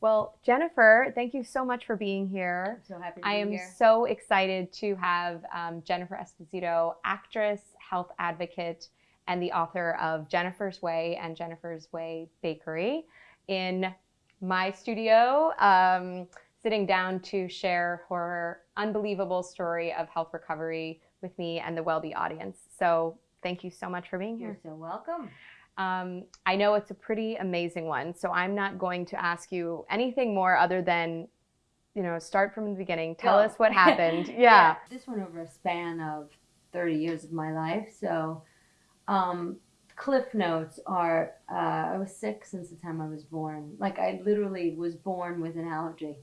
Well, Jennifer, thank you so much for being here. I'm so happy to I am here. so excited to have um, Jennifer Esposito, actress, health advocate, and the author of Jennifer's Way and Jennifer's Way Bakery in my studio, um, sitting down to share her unbelievable story of health recovery with me and the WellBe audience. So thank you so much for being here. You're so welcome. Um, I know it's a pretty amazing one, so I'm not going to ask you anything more other than, you know, start from the beginning. Tell us what happened. Yeah. This went over a span of 30 years of my life. So, um, cliff notes are uh, I was sick since the time I was born. Like, I literally was born with an allergy.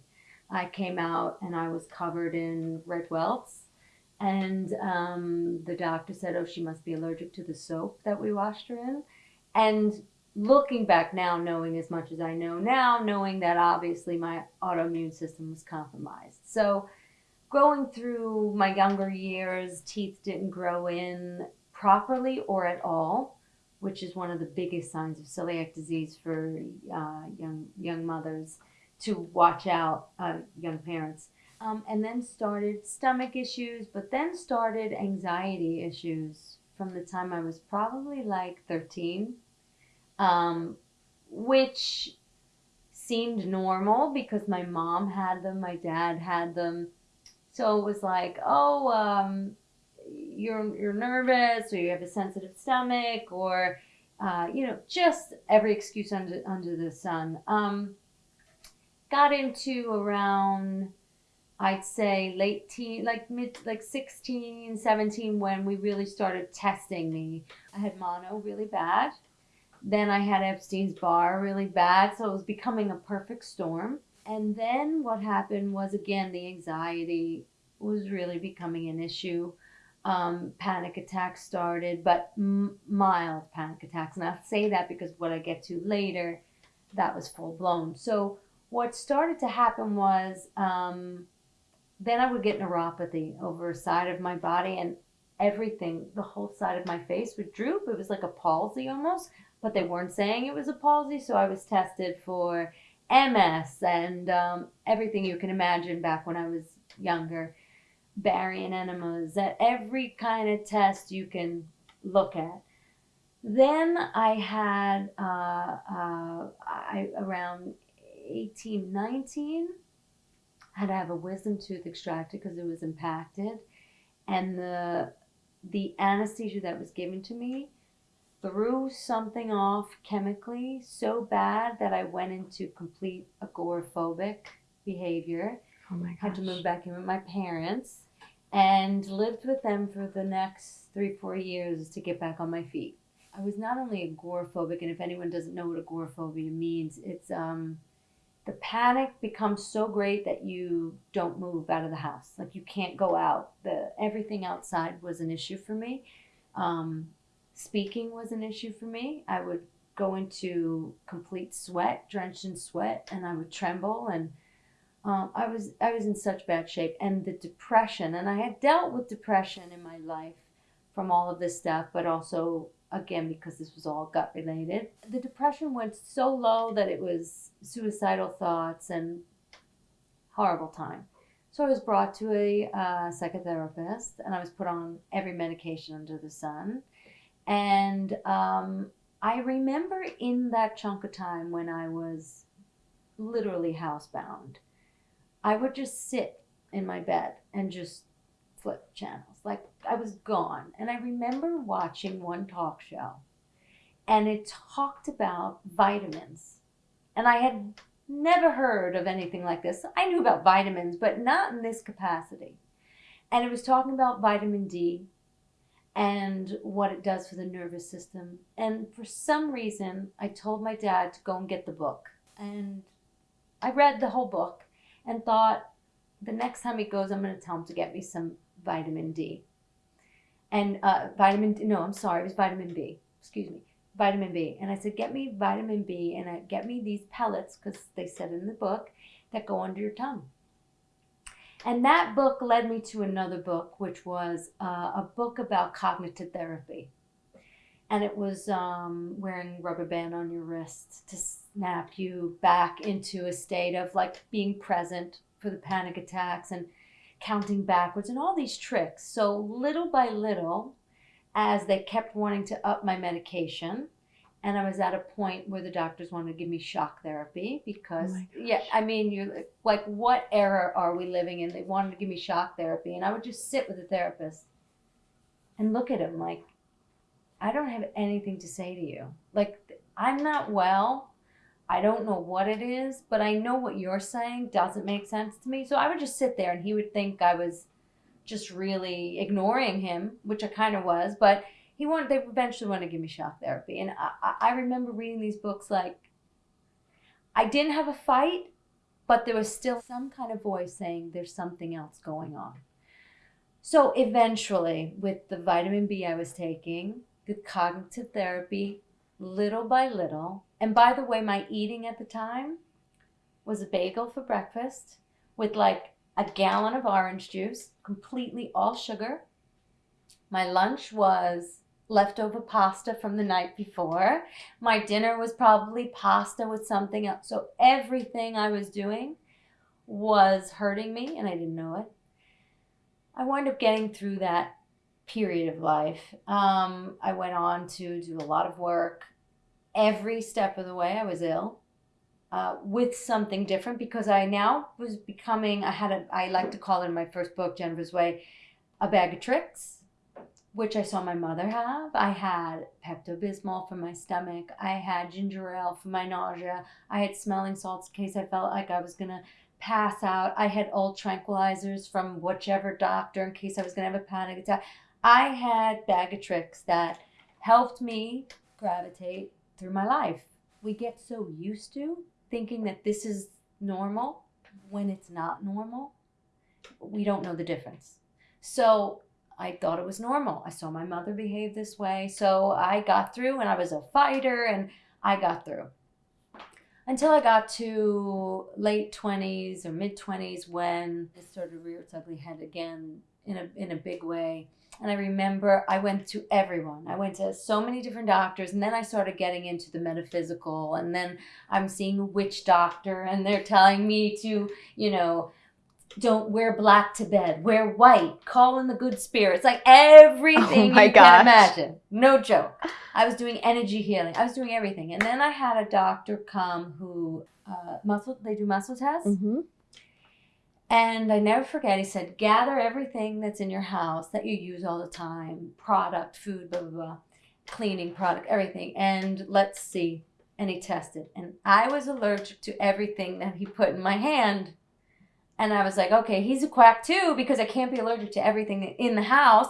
I came out and I was covered in red welts. And um, the doctor said, Oh, she must be allergic to the soap that we washed her in. And looking back now, knowing as much as I know now, knowing that obviously my autoimmune system was compromised. So, going through my younger years, teeth didn't grow in properly or at all, which is one of the biggest signs of celiac disease for uh, young young mothers to watch out, uh, young parents. Um, and then started stomach issues, but then started anxiety issues from the time I was probably like 13, um, which seemed normal because my mom had them, my dad had them. So it was like, oh, um, you're you're nervous, or you have a sensitive stomach, or uh, you know, just every excuse under under the sun. Um, got into around, I'd say late teen, like mid, like 16, 17, when we really started testing me. I had mono really bad. Then I had Epstein's Barr really bad, so it was becoming a perfect storm. And then what happened was again the anxiety was really becoming an issue. Um, panic attacks started, but m- mild panic attacks. And I'll say that because what I get to later, that was full blown. So what started to happen was um, then I would get neuropathy over a side of my body, and everything, the whole side of my face would droop. It was like a palsy almost, but they weren't saying it was a palsy. So I was tested for MS and um, everything you can imagine back when I was younger, barium enemas, every kind of test you can look at. Then I had uh, uh, I, around 18, 19, I had to have a wisdom tooth extracted because it was impacted, and the the anesthesia that was given to me threw something off chemically so bad that I went into complete agoraphobic behavior. Oh my Had to move back in with my parents and lived with them for the next three, four years to get back on my feet. I was not only agoraphobic, and if anyone doesn't know what agoraphobia means, it's um, the panic becomes so great that you don't move out of the house. Like you can't go out. The everything outside was an issue for me. Um, speaking was an issue for me. I would go into complete sweat, drenched in sweat, and I would tremble and um, I was I was in such bad shape, and the depression, and I had dealt with depression in my life from all of this stuff, but also again because this was all gut related. The depression went so low that it was suicidal thoughts and horrible time. So I was brought to a uh, psychotherapist, and I was put on every medication under the sun. And um, I remember in that chunk of time when I was literally housebound, I would just sit in my bed and just flip channels. Like I was gone. And I remember watching one talk show and it talked about vitamins. And I had never heard of anything like this. I knew about vitamins, but not in this capacity. And it was talking about vitamin D and what it does for the nervous system. And for some reason, I told my dad to go and get the book. And I read the whole book and thought the next time he goes, I'm going to tell him to get me some vitamin D. And uh, vitamin D, no, I'm sorry, it was vitamin B. Excuse me, vitamin B. And I said, get me vitamin B and I, get me these pellets because they said in the book that go under your tongue. And that book led me to another book, which was uh, a book about cognitive therapy. And it was um, wearing rubber band on your wrist to snap you back into a state of like being present for the panic attacks and counting backwards and all these tricks. So little by little, as they kept wanting to up my medication, and I was at a point where the doctors wanted to give me shock therapy because, Oh yeah, I mean, you're like, what era are we living in? They wanted to give me shock therapy, and I would just sit with the therapist and look at him like, I don't have anything to say to you. Like, I'm not well. I don't know what it is, but I know what you're saying doesn't make sense to me. So I would just sit there and he would think I was just really ignoring him, which I kind of was. But he wanted, they eventually wanted to give me shock therapy. And I, I I remember reading these books like, I didn't have a fight, but there was still some kind of voice saying there's something else going on. So eventually, with the vitamin B I was taking, the cognitive therapy, little by little, and by the way, my eating at the time was a bagel for breakfast with like a gallon of orange juice, completely all sugar. My lunch was leftover pasta from the night before. My dinner was probably pasta with something else. So everything I was doing was hurting me and I didn't know it. I wound up getting through that period of life. Um, I went on to do a lot of work. Every step of the way, I was ill uh, with something different because I now was becoming. I had a. I like to call it in my first book, Jennifer's Way, a bag of tricks, which I saw my mother have. I had Pepto Bismol for my stomach. I had ginger ale for my nausea. I had smelling salts in case I felt like I was gonna pass out. I had old tranquilizers from whichever doctor in case I was gonna have a panic attack. I had bag of tricks that helped me gravitate through my life. We get so used to thinking that this is normal when it's not normal. We don't know the difference. So I thought it was normal. I saw my mother behave this way. So I got through and I was a fighter and I got through. Until I got to late 20s or mid 20s when it started to rear its ugly head again in a, in a big way. And I remember I went to everyone. I went to so many different doctors, and then I started getting into the metaphysical. And then I'm seeing a witch doctor, and they're telling me to, you know, don't wear black to bed, wear white, call in the good spirits, like everything my you gosh. can imagine. No joke. I was doing energy healing. I was doing everything. And then I had a doctor come who uh, muscle. They do muscle tests. Mm-hmm. And I never forget, he said, gather everything that's in your house that you use all the time product, food, blah, blah, blah, cleaning product, everything. And let's see. And he tested. And I was allergic to everything that he put in my hand. And I was like, okay, he's a quack too because I can't be allergic to everything in the house.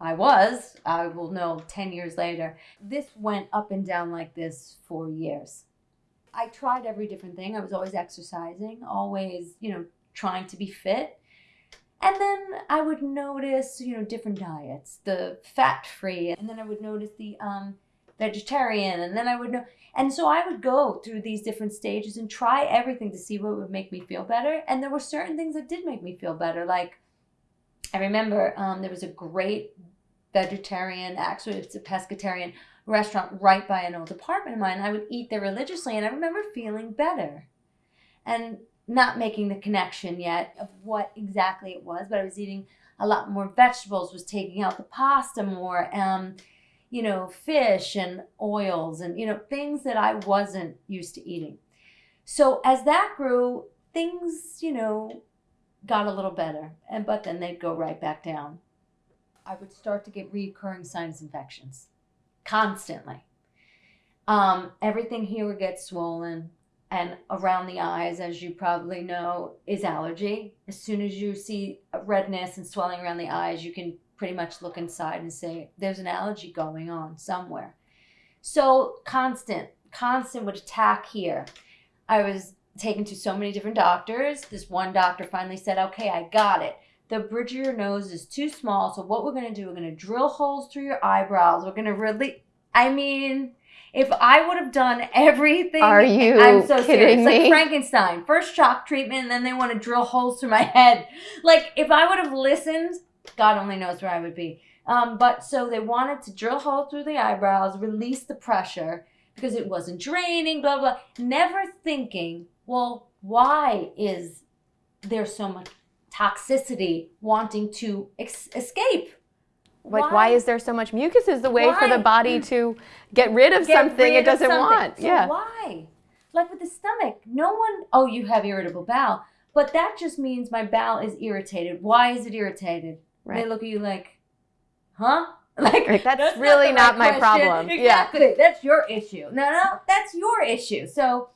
I was. I will know 10 years later. This went up and down like this for years. I tried every different thing. I was always exercising, always, you know, trying to be fit. And then I would notice, you know, different diets, the fat free, and then I would notice the um, vegetarian, and then I would know. And so I would go through these different stages and try everything to see what would make me feel better. And there were certain things that did make me feel better. Like I remember um, there was a great vegetarian, actually, it's a pescatarian restaurant right by an old apartment of mine. I would eat there religiously, and I remember feeling better and not making the connection yet of what exactly it was, but I was eating a lot more vegetables, was taking out the pasta more, um, you know, fish and oils and, you know, things that I wasn't used to eating. So as that grew, things, you know, got a little better, and but then they'd go right back down. I would start to get recurring sinus infections constantly. Um, everything here would get swollen, and around the eyes, as you probably know, is allergy. As soon as you see redness and swelling around the eyes, you can pretty much look inside and say there's an allergy going on somewhere. So constant, constant would attack here. I was taken to so many different doctors. This one doctor finally said, "Okay, I got it." the bridge of your nose is too small. So what we're gonna do, we're gonna drill holes through your eyebrows. We're gonna really, I mean, if I would have done everything, Are you I'm so kidding serious. Like? Frankenstein, first shock treatment, and then they want to drill holes through my head. Like if I would have listened, God only knows where I would be. Um, but so they wanted to drill holes through the eyebrows, release the pressure, because it wasn't draining, blah, blah. Never thinking, well, why is there so much toxicity wanting to ex- escape? Like, why? is there so much mucus? Is the way for the body to get rid of Get something rid it doesn't something. want. So yeah. Why? Like with the stomach, no one, oh, you have irritable bowel. But that just means my bowel is irritated. Why is it irritated? Right. They look at you like, huh? Like, Like, that's not really the not my question. problem. Yeah. Exactly. That's your issue. No, no, that's your issue. So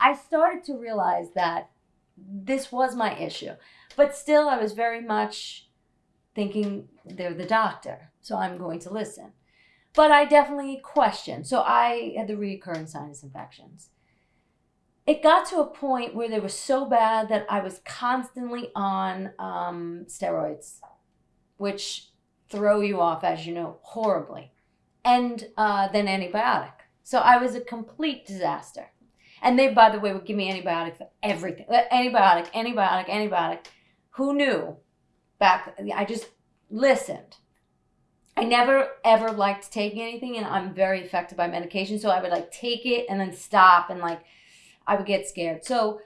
I started to realize that this was my issue. But still, I was very much thinking they're the doctor. So I'm going to listen. But I definitely questioned. So I had the recurrent sinus infections. It got to a point where they were so bad that I was constantly on um, steroids, which throw you off, as you know, horribly, and uh, then antibiotic. So I was a complete disaster. And they, by the way, would give me antibiotic for everything. Uh, Antibiotic, antibiotic, antibiotic. Who knew? Back, I just listened. I never ever liked taking anything, and I'm very affected by medication. So I would like take it and then stop, and like I would get scared. So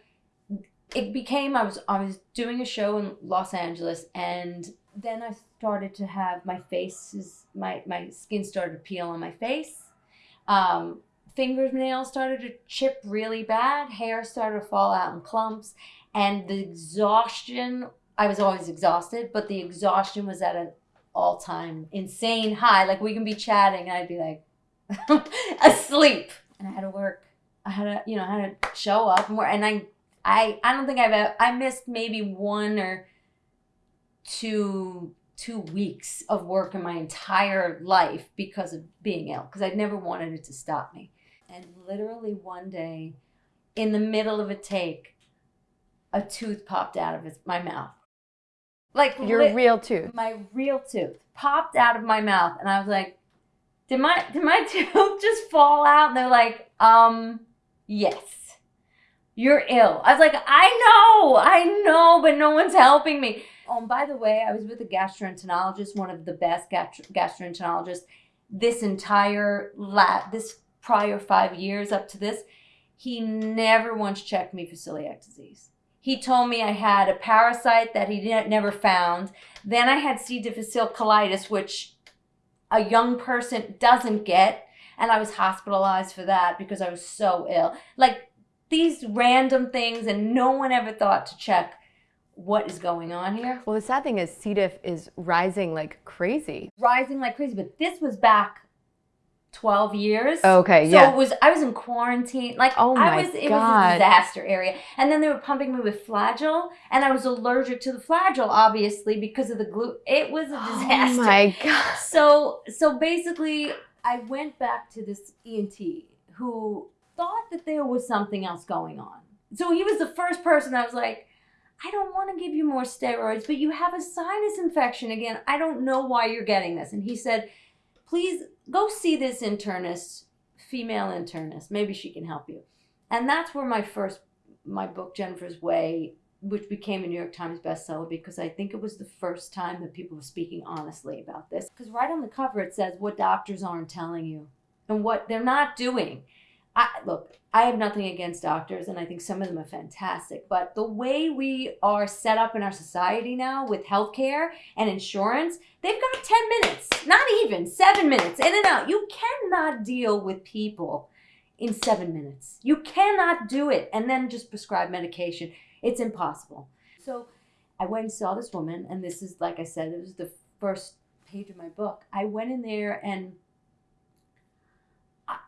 it became I was I was doing a show in Los Angeles, and then I started to have my face is my my skin started to peel on my face. Um, fingernails started to chip really bad. Hair started to fall out in clumps, and the exhaustion. I was always exhausted, but the exhaustion was at an all time insane high. Like we can be chatting, and I'd be like asleep, and I had to work. I had to, you know, I had to show up work, and I, I, I don't think I've ever, I missed maybe one or two two weeks of work in my entire life because of being ill because I'd never wanted it to stop me. And literally one day in the middle of a take a tooth popped out of his, my mouth. Like Your real tooth. my real tooth popped out of my mouth and I was like, Did my did my tooth just fall out? And they're like, um, yes. You're ill. I was like, I know, I know, but no one's helping me. Oh, and by the way, I was with a gastroenterologist, one of the best gastro- gastroenterologists this entire la- this prior five years up to this. He never once checked me for celiac disease. He told me I had a parasite that he never found. Then I had C. difficile colitis, which a young person doesn't get. And I was hospitalized for that because I was so ill. Like these random things, and no one ever thought to check what is going on here. Well, the sad thing is C. diff is rising like crazy. Rising like crazy, but this was back 12 years. Okay, So yeah. it was I was in quarantine. Like Oh my I was it was God. a disaster area. And then they were pumping me with Flagyl and I was allergic to the Flagyl obviously because of the glue. It was a oh disaster. Oh my god. So so basically I went back to this ENT who thought that there was something else going on. So he was the first person I was like, I don't want to give you more steroids, but you have a sinus infection again. I don't know why you're getting this. And he said, please go see this internist, female internist. Maybe she can help you. And that's where my first, my book, Jennifer's Way, which became a New York Times bestseller because I think it was the first time that people were speaking honestly about this. Because right on the cover it says what doctors aren't telling you and what they're not doing. I, look, I have nothing against doctors, and I think some of them are fantastic. But the way we are set up in our society now with healthcare and insurance, they've got 10 minutes, not even seven minutes, in and out. You cannot deal with people in seven minutes. You cannot do it and then just prescribe medication. It's impossible. So I went and saw this woman, and this is, like I said, it was the first page of my book. I went in there and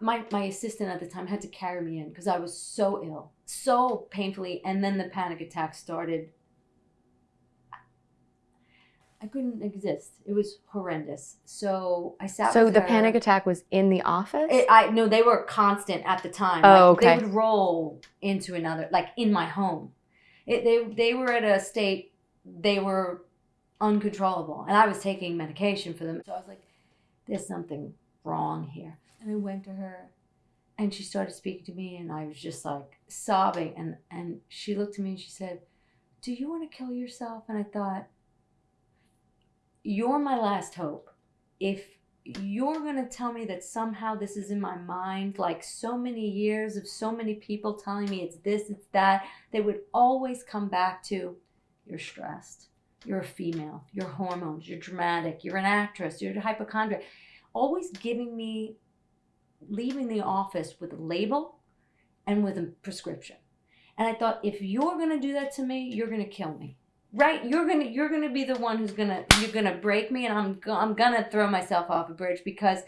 my my assistant at the time had to carry me in because I was so ill, so painfully, and then the panic attack started. I couldn't exist. It was horrendous. So I sat. So the her. panic attack was in the office? It, I no, they were constant at the time. Oh, Like, okay. They would roll into another, like in my home. It, they they were at a state they were uncontrollable, and I was taking medication for them. So I was like, "There's something wrong here." And I went to her, and she started speaking to me, and I was just like sobbing. And and she looked at me and she said, "Do you want to kill yourself?" And I thought, "You're my last hope. If you're going to tell me that somehow this is in my mind like so many years of so many people telling me it's this it's that they would always come back to you're stressed you're a female your hormones you're dramatic you're an actress you're a hypochondriac always giving me leaving the office with a label and with a prescription. And i thought if you're going to do that to me you're going to kill me. Right? You're gonna you're gonna be the one who's gonna you're gonna break me and i'm i'm gonna throw myself off a bridge because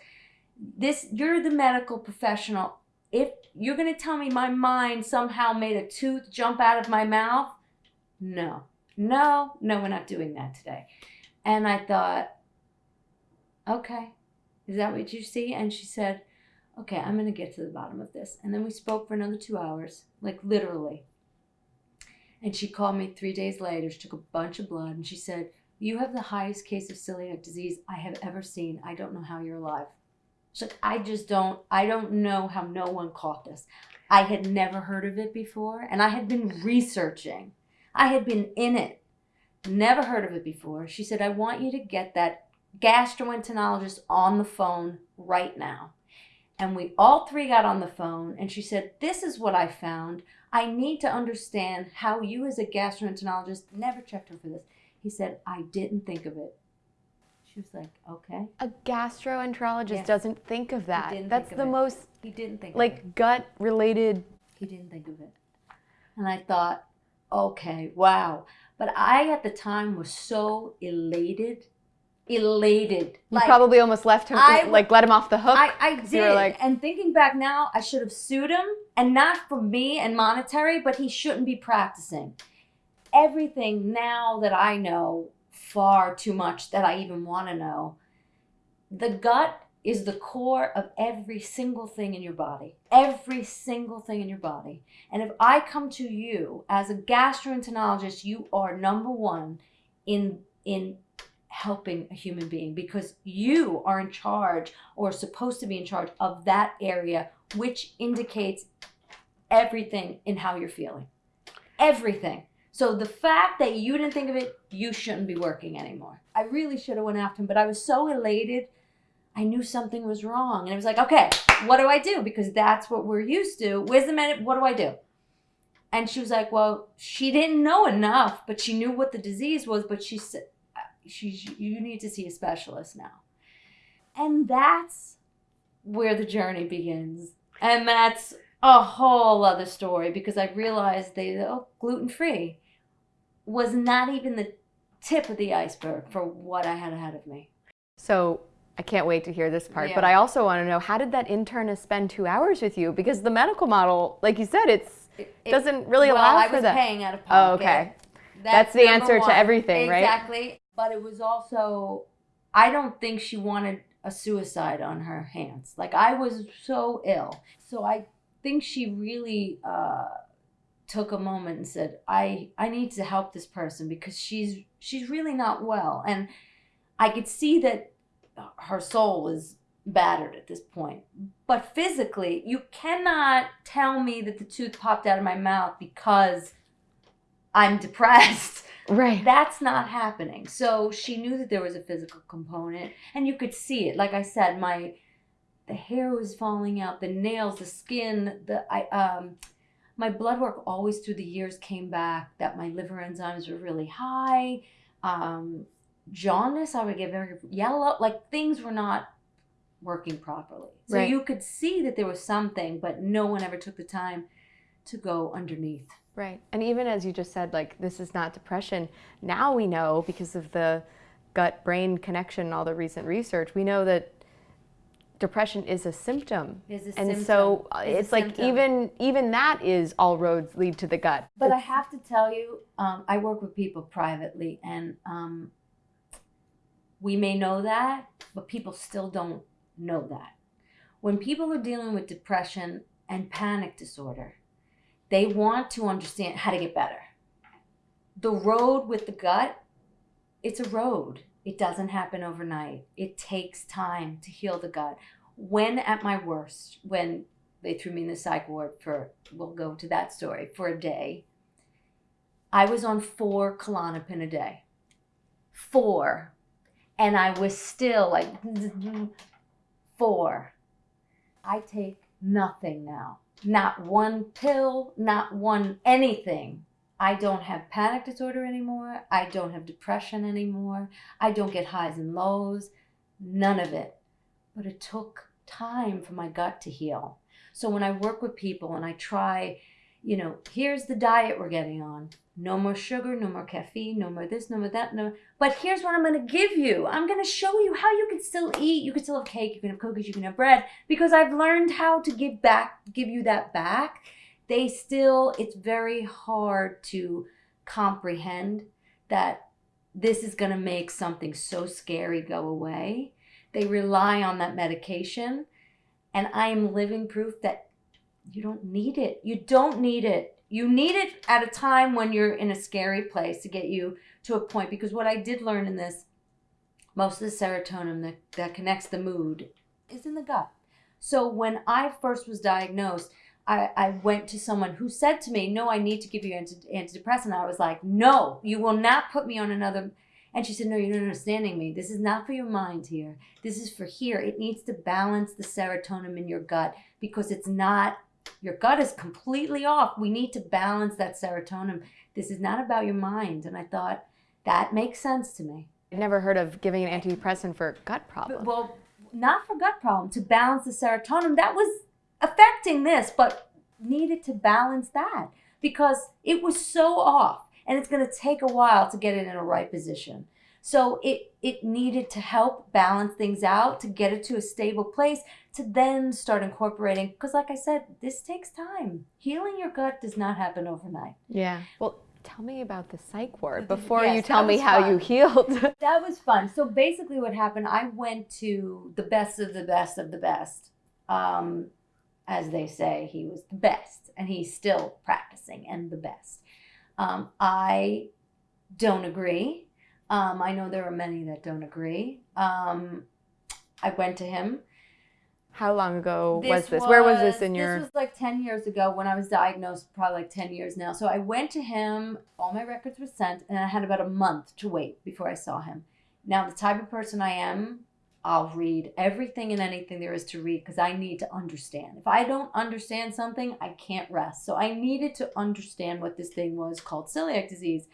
this you're the medical professional. If you're gonna tell me my mind somehow made a tooth jump out of my mouth no. No no we're not doing that today. And i thought okay. Is that what you see? And she said okay i'm gonna get to the bottom of this and then we spoke for another two hours like literally and she called me three days later. She took a bunch of blood and she said, You have the highest case of celiac disease I have ever seen. I don't know how you're alive. She's like, I just don't, I don't know how no one caught this. I had never heard of it before and I had been researching. I had been in it, never heard of it before. She said, I want you to get that gastroenterologist on the phone right now. And we all three got on the phone and she said, This is what I found. I need to understand how you, as a gastroenterologist, never checked her for this. He said, I didn't think of it. She was like, okay. A gastroenterologist doesn't think of that. didn't That's think of the it. most He didn't think like gut related. He didn't think of it. And I thought, okay, wow. But I, at the time, was so elated. Elated. You probably almost left him, I- like let him off the hook. I, I 'cause you were did. like- and thinking back now, I should have sued him, and not for me and monetary, but he shouldn't be practicing. Everything now that I know, far too much that I even want to know, the gut is the core of every single thing in your body. Every single thing in your body. And if I come to you as a gastroenterologist, you are number one in in helping a human being because you are in charge or supposed to be in charge of that area, which indicates everything in how you're feeling. Everything. So the fact that you didn't think of it, you shouldn't be working anymore. I really should have went after him, but I was so elated. I knew something was wrong, and I was like, okay, what do I do? Because that's what we're used to. Where's the minute? What do I do? And she was like, well, she didn't know enough, but she knew what the disease was. But she said, she's you need to see a specialist now and that's where the journey begins and that's a whole other story because i realized they oh gluten free was not even the tip of the iceberg for what i had ahead of me So I can't wait to hear this part. But I also want to know how did that internist spend two hours with you? Because the medical model, like you said, it's it, it- doesn't really well, allow I for was that. paying out of Oh, okay. That's the number answer to everything, right? exactly but it was also i don't think she wanted a suicide on her hands. Like i was so ill. So i think she really uh took a moment and said i i need to help this person because she's she's really not well. And i could see that her soul is battered at this point. But physically you cannot tell me that the tooth popped out of my mouth because i'm depressed Right. that's not happening. So she knew that there was a physical component and you could see it. Like i said my the hair was falling out the nails the skin the i um my blood work always through the years came back that my liver enzymes were really high. Um jaundice i would get very yellow like things were not working properly. So Right. you could see that there was something but no one ever took the time to go underneath Right. And even as you just said, like, this is not depression, now we know because of the gut brain connection and all the recent research, we know that depression is a symptom. Is a and symptom. so uh, it's like symptom. even even that is all roads lead to the gut. But I have to tell you, um, I work with people privately, and um, we may know that, but people still don't know that. When people are dealing with depression and panic disorder, they want to understand how to get better. The road with the gut, it's a road. It doesn't happen overnight. It takes time to heal the gut. When at my worst, when they threw me in the psych ward for we'll go to that story for a day i was on four klonopin a day four and I was still like four. I take nothing now. Not one pill, not one anything. I don't have panic disorder anymore. I don't have depression anymore. I don't get highs and lows. None of it. But it took time for my gut to heal. So when I work with people and I try, you know, here's the diet we're getting on. No more sugar, no more caffeine, no more this, no more that, no. But here's what I'm going to give you. I'm going to show you how you can still eat. You can still have cake, you can have cookies, you can have bread because I've learned how to give back, give you that back. They still, it's very hard to comprehend that this is going to make something so scary go away. They rely on that medication. And I am living proof that you don't need it. You don't need it. You need it at a time when you're in a scary place to get you to a point. Because what I did learn in this, most of the serotonin that, that connects the mood is in the gut. So when I first was diagnosed, I, I went to someone who said to me, No, I need to give you anti- antidepressant. I was like, No, you will not put me on another. And she said, No, you're not understanding me. This is not for your mind here. This is for here. It needs to balance the serotonin in your gut because it's not, your gut is completely off. We need to balance that serotonin. This is not about your mind. And I thought, that makes sense to me. I've never heard of giving an antidepressant for gut problems. Well, not for gut problem, to balance the serotonin. That was affecting this, but needed to balance that because it was so off and it's going to take a while to get it in a right position. So it it needed to help balance things out to get it to a stable place to then start incorporating because like I said, this takes time. Healing your gut does not happen overnight. Yeah. Well, tell me about the psych ward before Yes, you tell me how fun. you healed. That was fun. So basically, what happened, I went to the best of the best of the best. Um, as they say, he was the best, and he's still practicing and the best. Um, I don't agree. Um, I know there are many that don't agree. Um, I went to him. How long ago was this? Where was this in your? This was like 10 years ago when I was diagnosed, probably like 10 years now. So I went to him, all my records were sent, and I had about a month to wait before I saw him. Now, the type of person I am, I'll read everything and anything there is to read because I need to understand. If I don't understand something, I can't rest. So I needed to understand what this thing was called celiac disease.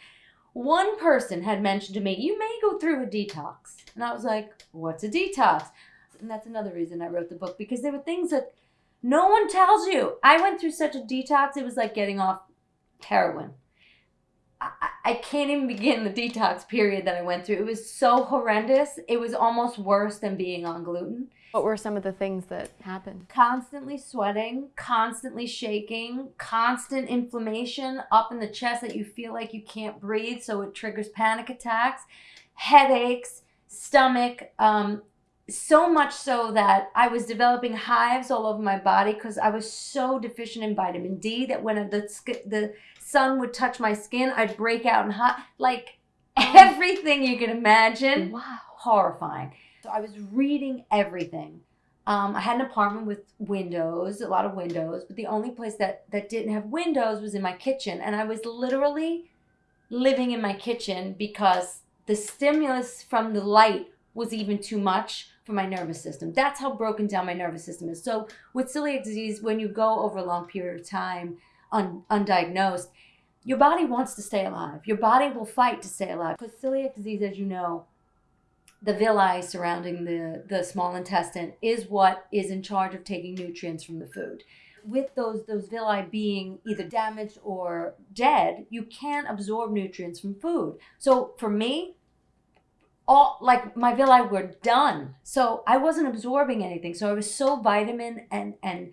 One person had mentioned to me, You may go through a detox. And I was like, What's a detox? And that's another reason I wrote the book because there were things that no one tells you. I went through such a detox, it was like getting off heroin. I, I- can't even begin the detox period that I went through. It was so horrendous. It was almost worse than being on gluten. What were some of the things that happened? Constantly sweating, constantly shaking, constant inflammation up in the chest that you feel like you can't breathe, so it triggers panic attacks, headaches, stomach. Um, so much so that I was developing hives all over my body because I was so deficient in vitamin D that when the the sun would touch my skin, I'd break out in hot like everything you can imagine Wow. horrifying. So I was reading everything. Um, I had an apartment with windows, a lot of windows, but the only place that that didn't have windows was in my kitchen, and I was literally living in my kitchen because the stimulus from the light was even too much for my nervous system. That's how broken down my nervous system is. So with celiac disease, when you go over a long period of time un- undiagnosed, your body wants to stay alive. Your body will fight to stay alive because celiac disease, as you know, the villi surrounding the, the small intestine is what is in charge of taking nutrients from the food. With those those villi being either damaged or dead, you can't absorb nutrients from food. So for me, all like my villi were done. So I wasn't absorbing anything. So I was so vitamin and and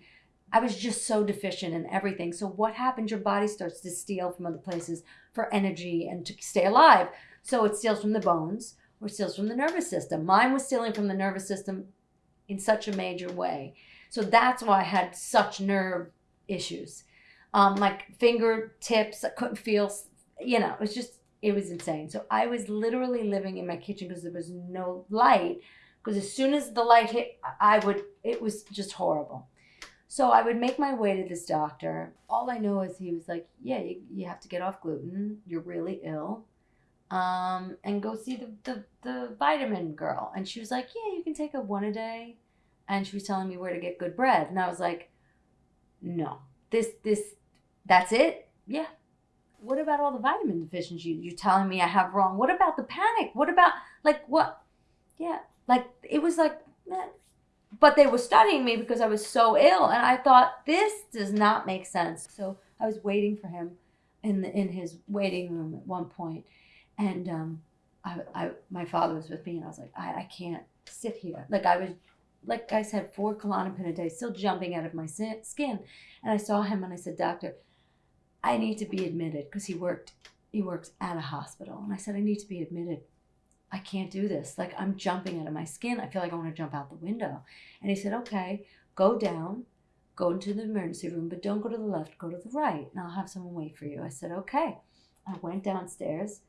I was just so deficient in everything. So what happens? Your body starts to steal from other places for energy and to stay alive. So it steals from the bones or steals from the nervous system. Mine was stealing from the nervous system in such a major way. So that's why I had such nerve issues. Um, like fingertips, I couldn't feel, you know, it was just, it was insane. So I was literally living in my kitchen because there was no light. Because as soon as the light hit, I would, it was just horrible. So I would make my way to this doctor. All I know is he was like, Yeah, you, you have to get off gluten. You're really ill. um, and go see the, the, the vitamin girl. And she was like, yeah, you can take a one a day. And she was telling me where to get good bread. And I was like, no, this, this, that's it? Yeah. What about all the vitamin deficiencies you're telling me I have wrong? What about the panic? What about, like, what? Yeah. Like, it was like, but they were studying me because I was so ill. And I thought, this does not make sense. So I was waiting for him in, the, in his waiting room at one point and um, I, I, my father was with me, and I was like, I, I can't sit here. Like I was, like I said, four Klonopin a day, still jumping out of my skin. And I saw him, and I said, Doctor, I need to be admitted because he worked, he works at a hospital, and I said, I need to be admitted. I can't do this. Like I'm jumping out of my skin. I feel like I want to jump out the window. And he said, Okay, go down, go into the emergency room, but don't go to the left, go to the right, and I'll have someone wait for you. I said, Okay. I went downstairs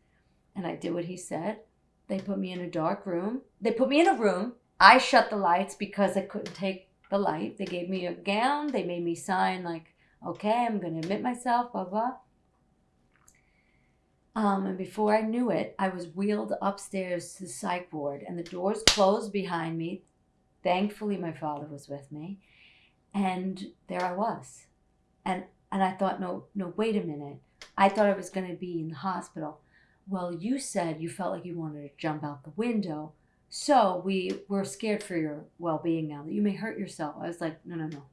and I did what he said. They put me in a dark room. They put me in a room. I shut the lights because I couldn't take the light. They gave me a gown. They made me sign like, okay, I'm going to admit myself, blah, blah. Um, and before I knew it, I was wheeled upstairs to the psych ward and the doors closed behind me. Thankfully, my father was with me. And there I was. And, and I thought, no, no, wait a minute. I thought I was going to be in the hospital well, you said you felt like you wanted to jump out the window. So we were scared for your well being now that you may hurt yourself. I was like, no, no, no.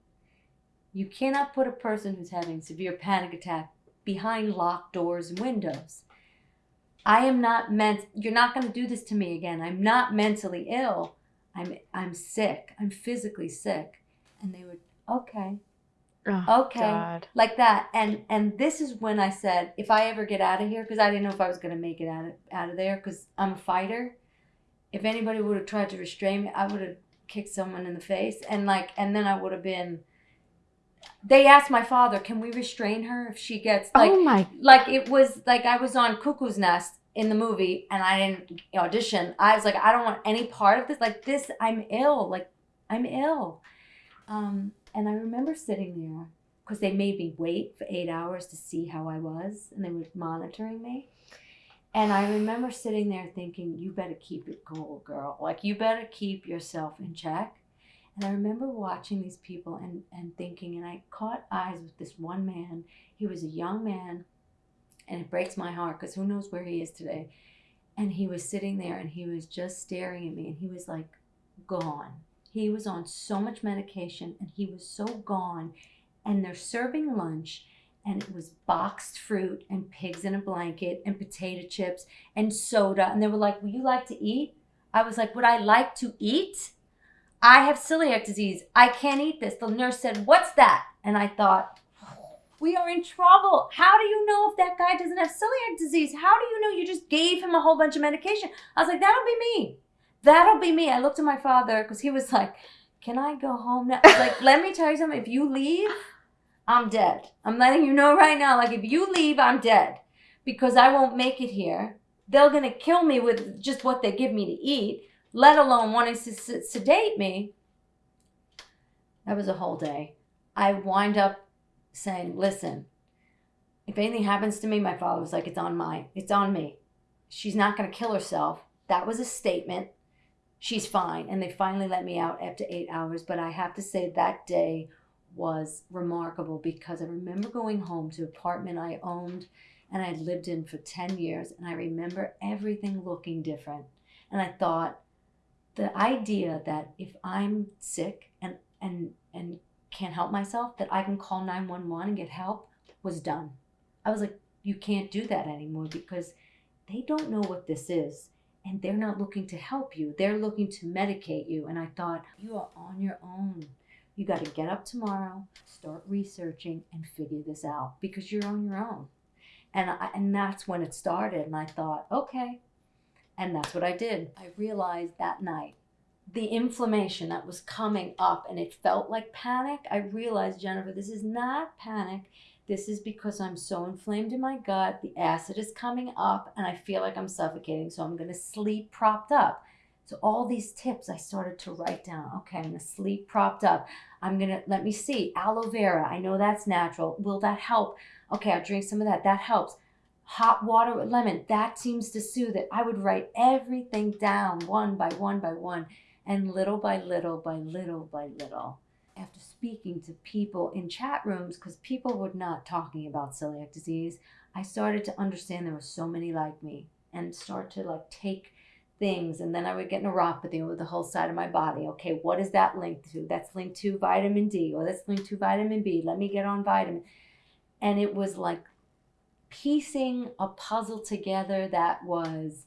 You cannot put a person who's having severe panic attack behind locked doors and windows. I am not meant you're not going to do this to me again. I'm not mentally ill. I'm I'm sick. I'm physically sick. And they would, okay, Oh, okay God. like that and and this is when i said if i ever get out of here because i didn't know if i was going to make it out of, out of there because i'm a fighter if anybody would have tried to restrain me i would have kicked someone in the face and like and then i would have been they asked my father can we restrain her if she gets like oh my. like it was like i was on cuckoo's nest in the movie and i didn't audition i was like i don't want any part of this like this i'm ill like i'm ill um and I remember sitting there because they made me wait for eight hours to see how I was, and they were monitoring me. And I remember sitting there thinking, you better keep it cool, girl. Like, you better keep yourself in check. And I remember watching these people and, and thinking, and I caught eyes with this one man. He was a young man, and it breaks my heart because who knows where he is today. And he was sitting there and he was just staring at me, and he was like, gone. He was on so much medication and he was so gone. And they're serving lunch and it was boxed fruit and pigs in a blanket and potato chips and soda. And they were like, Would you like to eat? I was like, Would I like to eat? I have celiac disease. I can't eat this. The nurse said, What's that? And I thought, oh, we are in trouble. How do you know if that guy doesn't have celiac disease? How do you know you just gave him a whole bunch of medication? I was like, that'll be me. That'll be me. I looked at my father because he was like, Can I go home now? Like, let me tell you something. If you leave, I'm dead. I'm letting you know right now. Like, if you leave, I'm dead because I won't make it here. They're going to kill me with just what they give me to eat, let alone wanting to sedate me. That was a whole day. I wind up saying, Listen, if anything happens to me, my father was like, It's on my, it's on me. She's not going to kill herself. That was a statement she's fine. And they finally let me out after eight hours. But I have to say that day was remarkable because I remember going home to an apartment I owned and I'd lived in for 10 years. And I remember everything looking different. And I thought, the idea that if I'm sick and, and, and can't help myself, that I can call 911 and get help was done. I was like, you can't do that anymore because they don't know what this is and they're not looking to help you. They're looking to medicate you. And I thought, you are on your own. You got to get up tomorrow, start researching, and figure this out because you're on your own. And, I, and that's when it started. And I thought, okay. And that's what I did. I realized that night the inflammation that was coming up and it felt like panic. I realized, Jennifer, this is not panic. This is because I'm so inflamed in my gut. The acid is coming up and I feel like I'm suffocating. So I'm going to sleep propped up. So all these tips I started to write down. Okay, I'm going to sleep propped up. I'm going to, let me see, aloe vera. I know that's natural. Will that help? Okay, I'll drink some of that. That helps. Hot water with lemon. That seems to soothe it. I would write everything down one by one by one. And little by little by little by little, after speaking to people in chat rooms, because people were not talking about celiac disease, I started to understand there were so many like me and start to like take things and then I would get neuropathy over the whole side of my body. Okay, what is that linked to? That's linked to vitamin D or that's linked to vitamin B. Let me get on vitamin. And it was like piecing a puzzle together that was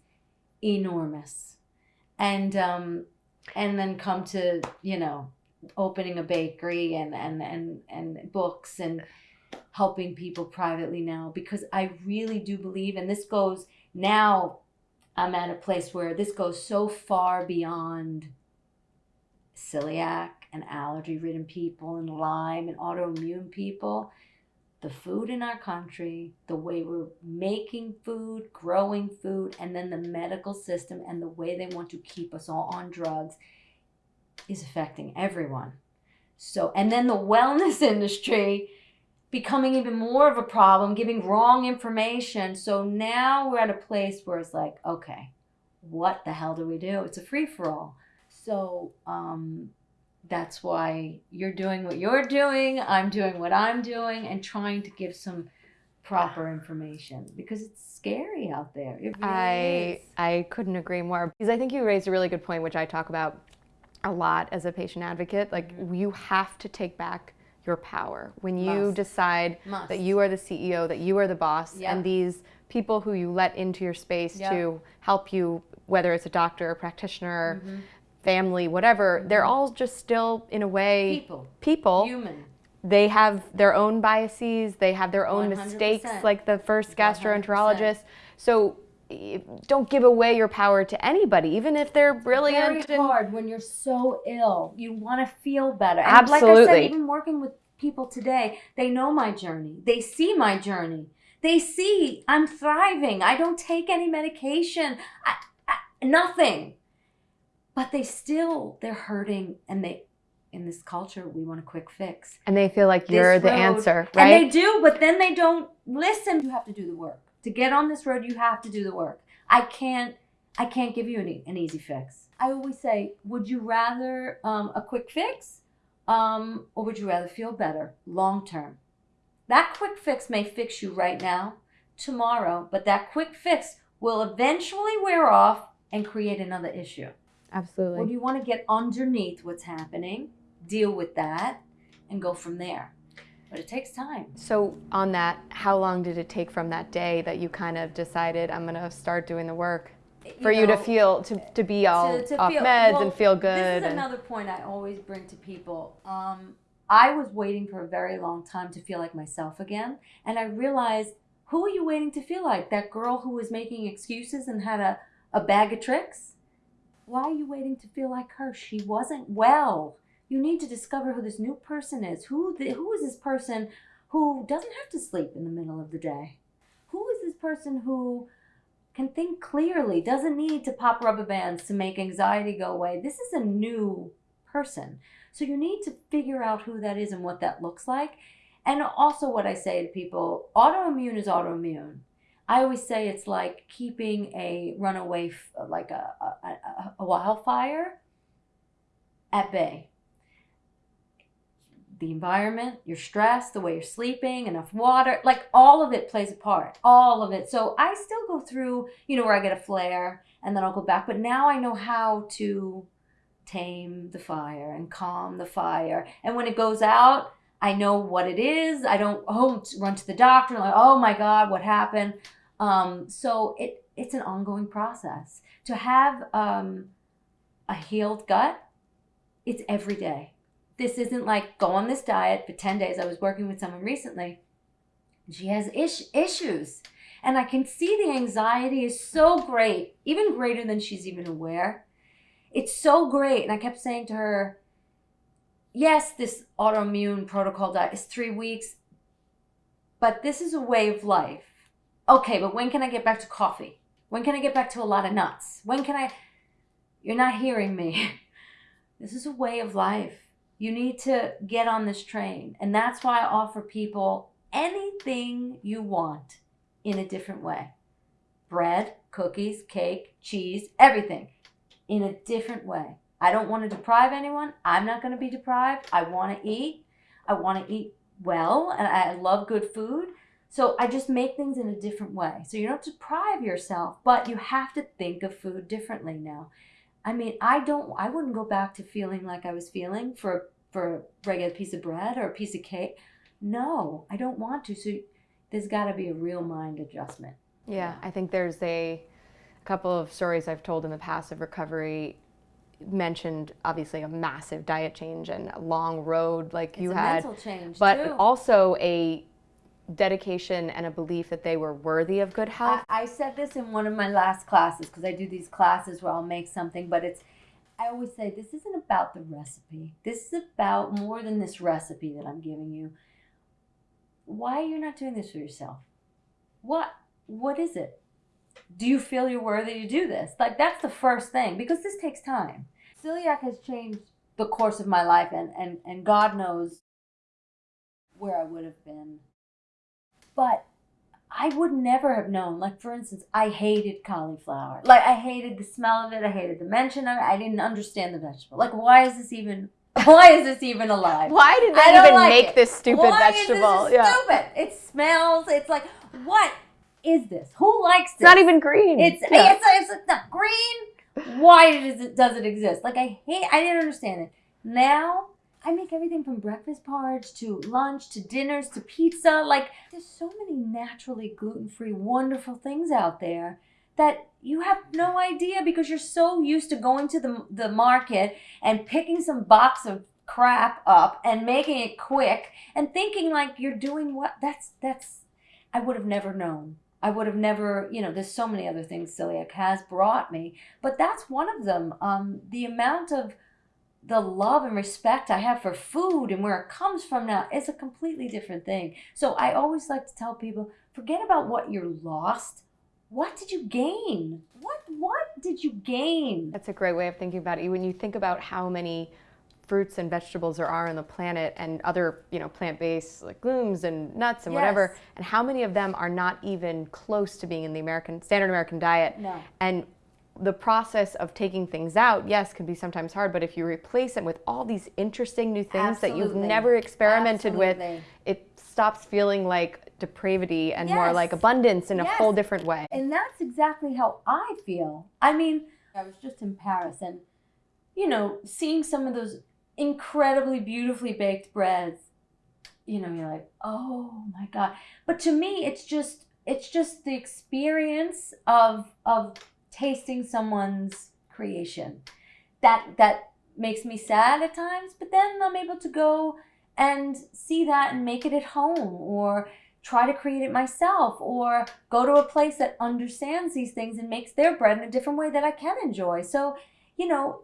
enormous. And um and then come to, you know, opening a bakery and and and and books and helping people privately now because I really do believe and this goes now I'm at a place where this goes so far beyond celiac and allergy ridden people and Lyme and autoimmune people. The food in our country, the way we're making food, growing food, and then the medical system and the way they want to keep us all on drugs is affecting everyone. So, and then the wellness industry becoming even more of a problem, giving wrong information. So now we're at a place where it's like, okay, what the hell do we do? It's a free for all. So um, that's why you're doing what you're doing. I'm doing what I'm doing and trying to give some proper information because it's scary out there. Really I is. I couldn't agree more because I think you raised a really good point, which I talk about a lot as a patient advocate. Like Mm-hmm. you have to take back your power when you Must. decide Must. that you are the CEO, that you are the boss, Yep. and these people who you let into your space Yep. to help you, whether it's a doctor, a practitioner, Mm-hmm. Family, whatever, they're all just still in a way people, people human. they have their own biases they have their own 100%. mistakes like the first 100%. gastroenterologist so eh, don't give away your power to anybody even if they're brilliant very hard when you're so ill. You want to feel better. And like I Absolutely. said, even working with people today, they know my journey. They see my journey. They see I'm thriving. I don't take any medication. I, I, nothing. But they still they're hurting and they in this culture we want a quick fix. and they feel like This you're the road- answer And they do, but then they don't listen. You have to do the work. To get on this road, you have to do the work. I can't I can't give you an, an easy fix. I always say, would you rather um, a quick fix um, or would you rather feel better long term? That quick fix may fix you right now, tomorrow, but that quick fix will eventually wear off and create another issue. Absolutely Or do you want to get underneath what's happening, deal with that, and go from there? But it takes time. so on that how long did it take from that day that you kind of decided i'm going to start doing the work for you, to feel to, to be all to- to off feel- meds well, and feel good This is and another point I always bring to people. Um, I was waiting for a very long time to feel like myself again, and I realized, who are you waiting to feel like? That girl who was making excuses and had a, a bag of tricks? Why are you waiting to feel like her? She wasn't well. You need to discover who this new person is. Who the, who is this person who doesn't have to sleep in the middle of the day? Who is this person who can think clearly, doesn't need to pop rubber bands to make anxiety go away. This is a new person. So you need to figure out who that is and what that looks like. And also, what I say to people autoimmune is autoimmune. I always say it's like keeping a runaway, like a, a, a, wildfire at bay. The environment, your stress, the way you're sleeping, enough water, like all of it plays a part. All of it. So I still go through, you know, where I get a flare and then I'll go back. But now I know how to tame the fire and calm the fire. And when it goes out, I know what it is. I don't oh run to the doctor like, oh my God, what happened? Um, so it it's an ongoing process. To have um, a healed gut, it's every day. This isn't like go on this diet for 10 days. I was working with someone recently. She has ish- issues. And I can see the anxiety is so great, even greater than she's even aware. It's so great. And I kept saying to her, yes, this autoimmune protocol diet is three weeks, but this is a way of life. Okay, but when can I get back to coffee? When can I get back to a lot of nuts? When can I? You're not hearing me. This is a way of life. You need to get on this train. And that's why I offer people anything you want in a different way. Bread, cookies, cake, cheese, everything in a different way. I don't want to deprive anyone. I'm not going to be deprived. I want to eat. I want to eat well and I love good food. So I just make things in a different way. So you don't deprive yourself, but you have to think of food differently now. I mean, I don't I wouldn't go back to feeling like I was feeling for for a regular piece of bread or a piece of cake. No, I don't want to. So there's got to be a real mind adjustment. Yeah, I think there's a couple of stories I've told in the past of recovery mentioned obviously a massive diet change and a long road like It's you a had mental change but too. also a dedication and a belief that they were worthy of good health I, I said this in one of my last classes because I do these classes where I'll make something, but it's I always say this isn't about the recipe. This is about more than this recipe that I'm giving you. Why are you not doing this for yourself? What what is it? Do you feel you're worthy to do this? Like that's the first thing because this takes time. Celiac has changed the course of my life and and, and God knows where I would have been. But I would never have known. Like for instance, I hated cauliflower. Like I hated the smell of it. I hated the mention of it. I didn't understand the vegetable. Like why is this even? Why is this even alive? why did they even like make it. this stupid Why vegetable Is this yeah stupid. It smells. It's like what is this? Who likes it's not even green It's Yeah. it's it's, it's not green. Why does it does it exist? Like I hate. I didn't understand it. Now I make everything from breakfast porridge to lunch to dinners to pizza. Like there's so many naturally gluten free, wonderful things out there that you have no idea because you're so used to going to the the market and picking some box of crap up and making it quick and thinking like you're doing what that's that's I would have never known. I would have never, you know, there's so many other things celiac has brought me, but that's one of them. Um, the amount of the love and respect I have for food and where it comes from now is a completely different thing. So I always like to tell people, forget about what you lost. What did you gain? What what did you gain? That's a great way of thinking about it. When you think about how many fruits and vegetables there are on the planet and other, you know, plant-based like legumes and nuts and whatever, and how many of them are not even close to being in the American standard American diet. No. And the process of taking things out, yes, can be sometimes hard, but if you replace it with all these interesting new things that you've never experimented with, it stops feeling like depravity and more like abundance in a whole different way. And that's exactly how I feel. I mean, I was just in Paris and, you know, seeing some of those incredibly beautifully baked breads, you know, you're like, oh my God. But to me, it's just, it's just the experience of, of tasting someone's creation that, that makes me sad at times, but then I'm able to go and see that and make it at home or try to create it myself or go to a place that understands these things and makes their bread in a different way that I can enjoy. So, you know,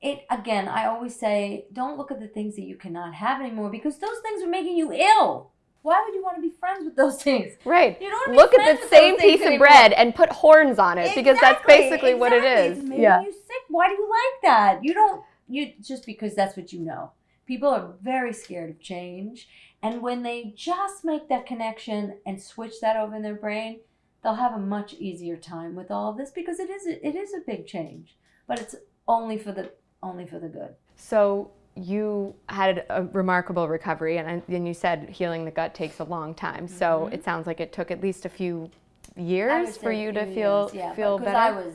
it again, I always say don't look at the things that you cannot have anymore because those things are making you ill. Why would you want to be friends with those things? Right. You don't Look at the same piece of anymore. bread and put horns on it because that's basically what exactly. is. It's Yeah. you sick. Why do you like that? You don't you just because that's what you know. People are very scared of change, and when they just make that connection and switch that over in their brain, they'll have a much easier time with all of this because it is it is a big change, but it's only for the only for the good. So you had a remarkable recovery, and then you said healing the gut takes a long time. So Mhm. it sounds like it took at least a few years for you to feel years, yeah, feel because better. I was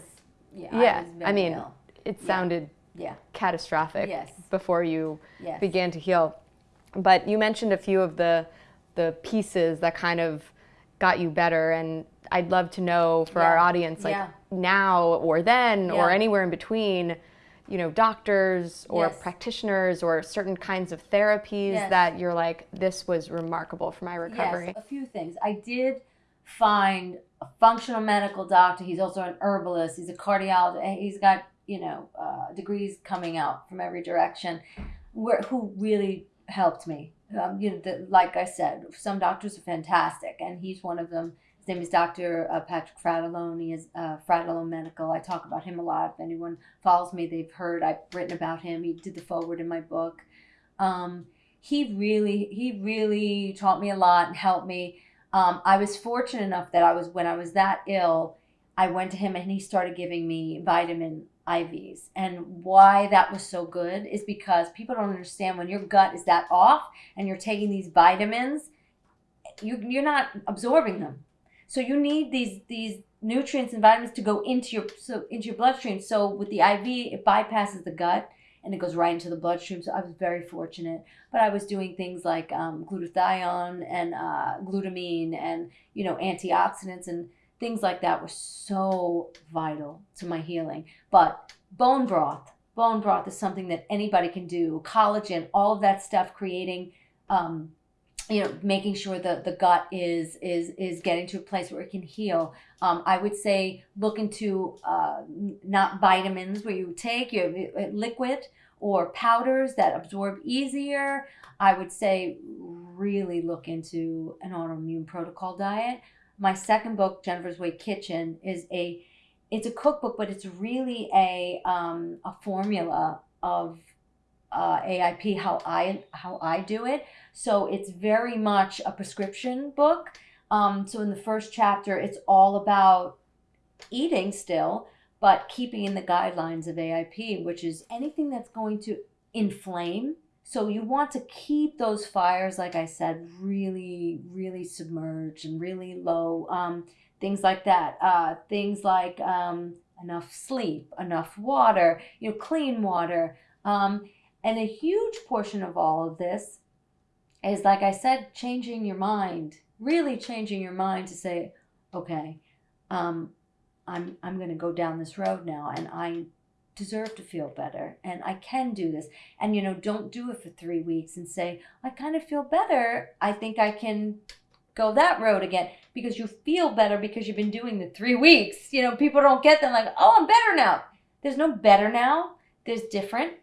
yeah, Yeah, I, I mean, ill. it sounded yeah, catastrophic yes, before you yes. began to heal. But you mentioned a few of the the pieces that kind of got you better, and I'd love to know for our audience, like yeah. now or then or anywhere in between, you know, doctors or Yes. practitioners or certain kinds of therapies Yes. that you're like, this was remarkable for my recovery. Yes, a few things. I did find a functional medical doctor. He's also an herbalist. He's a cardiologist. He's got you know uh, degrees coming out from every direction, where, who really helped me. Um, you know, the, like I said, some doctors are fantastic, and he's one of them. Name is Dr. Uh, Patrick Fratellone. He is uh, Medical. I talk about him a lot. If anyone follows me, they've heard I've written about him. He did the forward in my book. Um, he really, he really taught me a lot and helped me. Um, I was fortunate enough that I was when I was that ill, I went to him and he started giving me vitamin IVs. And why that was so good is because people don't understand when your gut is that off and you're taking these vitamins, you, you're not absorbing them. So you need these these nutrients and vitamins to go into your so into your bloodstream. So with the IV, it bypasses the gut and it goes right into the bloodstream. So I was very fortunate. But I was doing things like um, glutathione and uh, glutamine and you know antioxidants and things like that were so vital to my healing. But bone broth, bone broth is something that anybody can do. Collagen, all of that stuff, creating. Um, you know, making sure that the gut is is is getting to a place where it can heal. Um, I would say look into uh, not vitamins where you take your uh, liquid or powders that absorb easier. I would say really look into an autoimmune protocol diet. My second book, Jennifer's Way Kitchen, is a it's a cookbook, but it's really a um, a formula of uh, AIP how I how I do it. So it's very much a prescription book. Um, so in the first chapter, it's all about eating still, but keeping in the guidelines of AIP, which is anything that's going to inflame. So you want to keep those fires, like I said, really, really submerged and really low. Um, things like that. Uh, things like um, enough sleep, enough water, you know, clean water. Um, and a huge portion of all of this is, like I said, changing your mind, really changing your mind to say, okay, um, I'm, I'm going to go down this road now and I deserve to feel better and I can do this. And, you know, don't do it for three weeks and say, I kind of feel better. I think I can go that road again because you feel better because you've been doing the three weeks. You know, people don't get them like, oh, I'm better now. There's no better now. There's different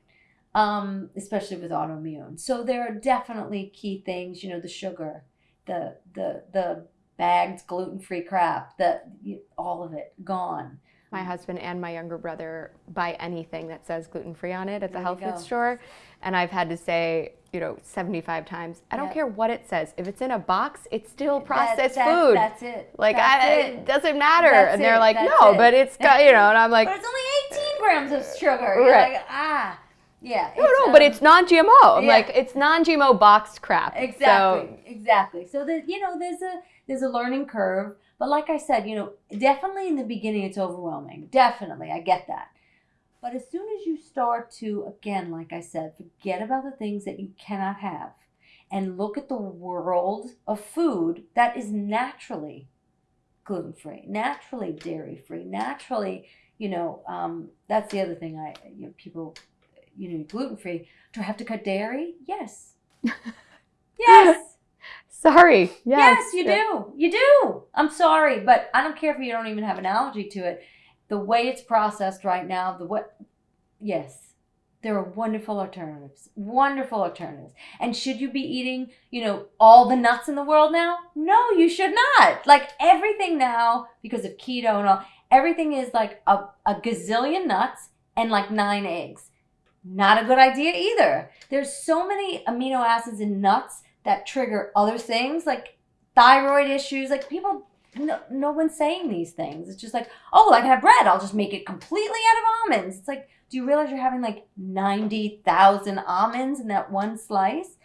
um, especially with autoimmune. So there are definitely key things, you know, the sugar, the the the bagged gluten-free crap, that all of it gone. My husband and my younger brother buy anything that says gluten-free on it at the health food store, and I've had to say, you know, 75 times, I don't yep. care what it says. If it's in a box, it's still processed that, food. That's it. Like that's I, it. it. doesn't matter. That's and they're it. like, no, it. but it's got, you know, and I'm like, but it's only 18 grams of sugar. You're right. like, ah. Yeah. No, no, um, but it's non-GMO. I'm yeah. like, it's non-GMO boxed crap. Exactly. So. Exactly. So that you know, there's a there's a learning curve. But like I said, you know, definitely in the beginning it's overwhelming. Definitely, I get that. But as soon as you start to, again, like I said, forget about the things that you cannot have and look at the world of food that is naturally gluten free, naturally dairy free, naturally, you know, um, that's the other thing I, you know, people you know, gluten free. Do I have to cut dairy? Yes. yes. Sorry. Yes. yes, you do. You do. I'm sorry, but I don't care if you don't even have an allergy to it. The way it's processed right now, the what? Yes, there are wonderful alternatives. Wonderful alternatives. And should you be eating, you know, all the nuts in the world now? No, you should not. Like everything now, because of keto and all, everything is like a, a gazillion nuts and like nine eggs. Not a good idea either. There's so many amino acids in nuts that trigger other things like thyroid issues. Like people, no, no one's saying these things. It's just like, oh, I can have bread. I'll just make it completely out of almonds. It's like, do you realize you're having like 90,000 almonds in that one slice?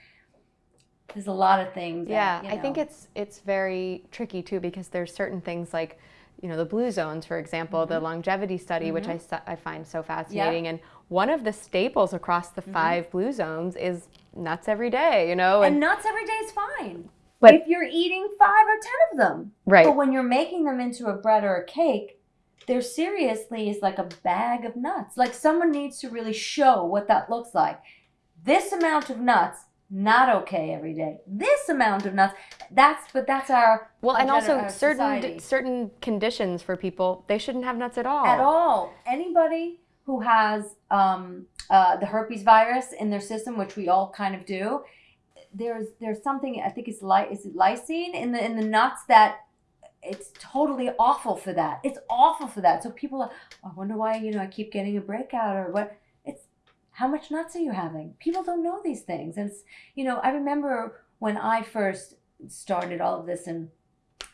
There's a lot of things. Yeah, that, you know. I think it's it's very tricky too because there's certain things like you know the blue zones for example mm-hmm. the longevity study mm-hmm. which I, I find so fascinating yep. and one of the staples across the mm-hmm. 5 blue zones is nuts every day you know and, and nuts every day is fine but if you're eating five or ten of them right but when you're making them into a bread or a cake there seriously is like a bag of nuts like someone needs to really show what that looks like this amount of nuts not okay every day. This amount of nuts, that's but that's our well, and also certain certain conditions for people, they shouldn't have nuts at all. At all. Anybody who has um, uh, the herpes virus in their system, which we all kind of do, there's there's something I think it's li- is it lysine in the in the nuts that it's totally awful for that. It's awful for that. So people, are, I wonder why you know I keep getting a breakout or what It's how much nuts are you having? People don't know these things. And it's, you know, I remember when I first started all of this and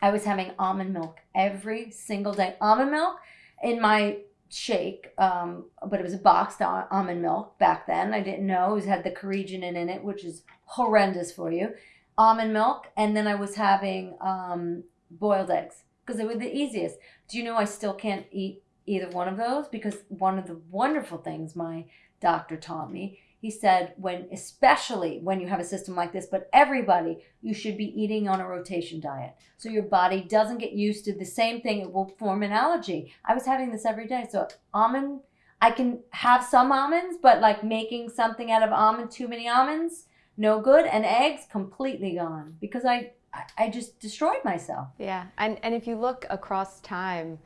I was having almond milk every single day. Almond milk in my shake, um, but it was a boxed almond milk back then. I didn't know it was, had the carrageenan in it, which is horrendous for you. Almond milk, and then I was having um, boiled eggs because they were the easiest. Do you know I still can't eat either one of those because one of the wonderful things my doctor taught me he said when especially when you have a system like this but everybody you should be eating on a rotation diet. So your body doesn't get used to the same thing. It will form an allergy. I was having this every day. So almond i can have some almonds but like making something out of almond too many almonds no good. And eggs completely gone. Because i i just destroyed myself. Yeah. And and if you look across time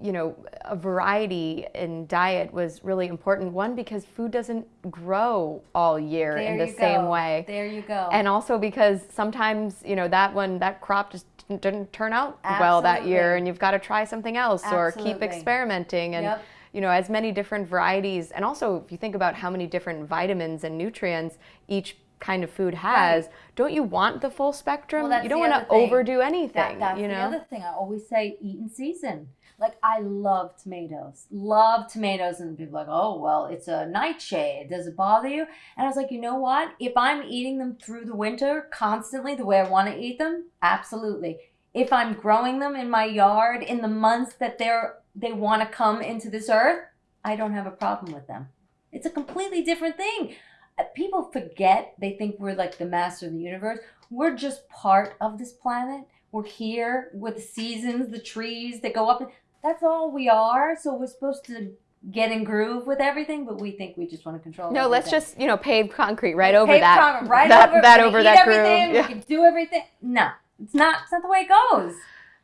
you know, a variety in diet was really important. One, because food doesn't grow all year there in the same go. way. There you go. And also because sometimes, you know, that one, that crop just didn't turn out Absolutely. well that year and you've got to try something else Absolutely. or keep experimenting and, yep. you know, as many different varieties. And also, if you think about how many different vitamins and nutrients each kind of food has, right. don't you want the full spectrum? Well, you don't want to overdo anything. That, that's you know? the other thing. I always say eat in season. Like I love tomatoes, love tomatoes, and people like, oh well, it's a nightshade. Does it bother you? And I was like, you know what? If I'm eating them through the winter constantly, the way I want to eat them, absolutely. If I'm growing them in my yard in the months that they're they want to come into this earth, I don't have a problem with them. It's a completely different thing. Uh, people forget they think we're like the master of the universe. We're just part of this planet. We're here with the seasons, the trees that go up that's all we are. So we're supposed to get in groove with everything, but we think we just want to control. No, everything. let's just you know pave concrete right over pave that. Concrete, right that, over that over that groove. Yeah. We can do everything. No, it's not. It's not the way it goes.